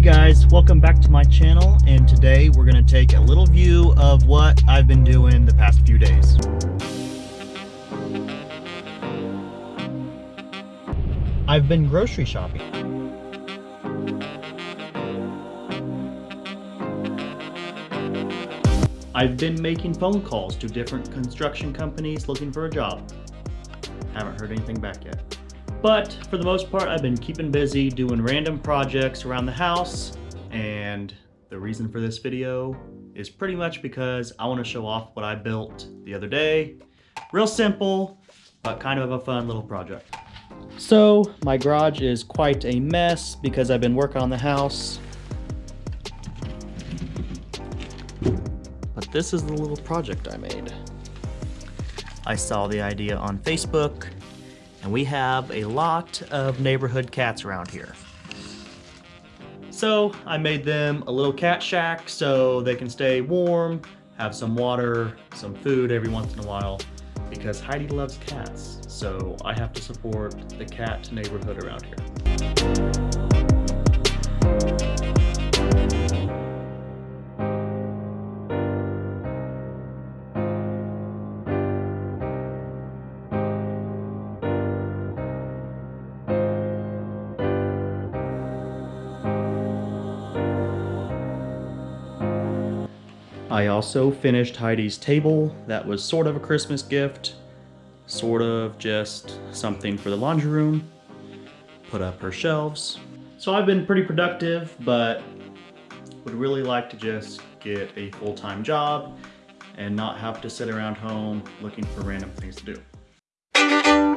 Hey guys, welcome back to my channel and today we're going to take a little view of what I've been doing the past few days. I've been grocery shopping. I've been making phone calls to different construction companies looking for a job. Haven't heard anything back yet. But for the most part, I've been keeping busy doing random projects around the house. And the reason for this video is pretty much because I want to show off what I built the other day. Real simple, but kind of a fun little project. So my garage is quite a mess because I've been working on the house. But this is the little project I made. I saw the idea on Facebook and we have a lot of neighborhood cats around here. So I made them a little cat shack so they can stay warm, have some water, some food every once in a while, because Heidi loves cats, so I have to support the cat neighborhood around here. I also finished Heidi's table. That was sort of a Christmas gift, sort of just something for the laundry room. Put up her shelves. So I've been pretty productive, but would really like to just get a full-time job and not have to sit around home looking for random things to do.